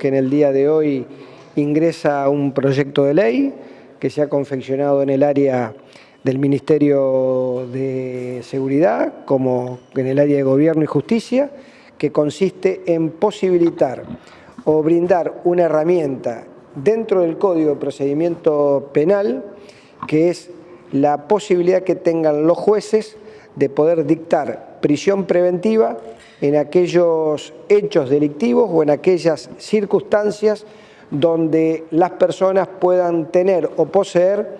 que en el día de hoy ingresa un proyecto de ley que se ha confeccionado en el área del Ministerio de Seguridad como en el área de Gobierno y Justicia, que consiste en posibilitar o brindar una herramienta dentro del Código de Procedimiento Penal, que es la posibilidad que tengan los jueces de poder dictar prisión preventiva en aquellos hechos delictivos o en aquellas circunstancias donde las personas puedan tener o poseer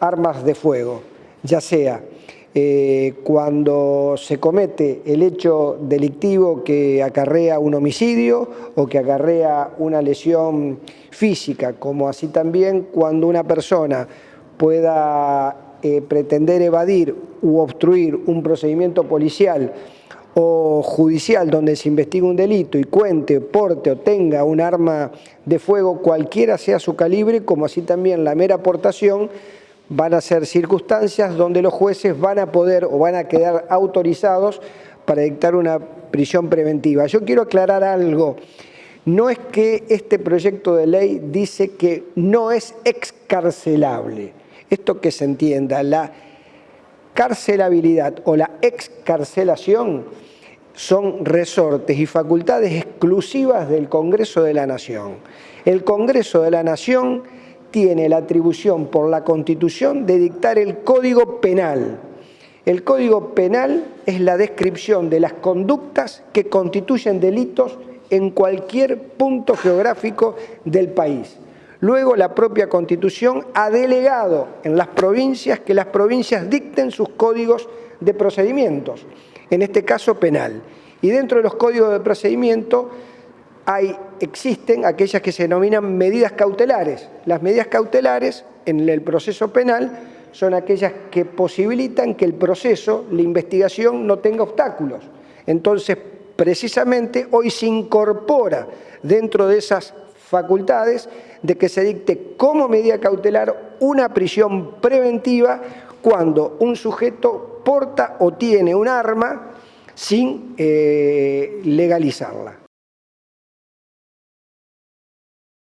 armas de fuego, ya sea eh, cuando se comete el hecho delictivo que acarrea un homicidio o que acarrea una lesión física, como así también cuando una persona pueda eh, pretender evadir u obstruir un procedimiento policial o judicial donde se investiga un delito y cuente, porte o tenga un arma de fuego, cualquiera sea su calibre, como así también la mera aportación, van a ser circunstancias donde los jueces van a poder o van a quedar autorizados para dictar una prisión preventiva. Yo quiero aclarar algo. No es que este proyecto de ley dice que no es excarcelable. Esto que se entienda, la carcelabilidad o la excarcelación son resortes y facultades exclusivas del Congreso de la Nación. El Congreso de la Nación tiene la atribución por la Constitución de dictar el Código Penal. El Código Penal es la descripción de las conductas que constituyen delitos en cualquier punto geográfico del país. Luego la propia Constitución ha delegado en las provincias que las provincias dicten sus códigos de procedimientos, en este caso penal. Y dentro de los códigos de procedimiento hay, existen aquellas que se denominan medidas cautelares. Las medidas cautelares en el proceso penal son aquellas que posibilitan que el proceso, la investigación, no tenga obstáculos. Entonces, precisamente hoy se incorpora dentro de esas facultades de que se dicte como medida cautelar una prisión preventiva cuando un sujeto porta o tiene un arma sin eh, legalizarla.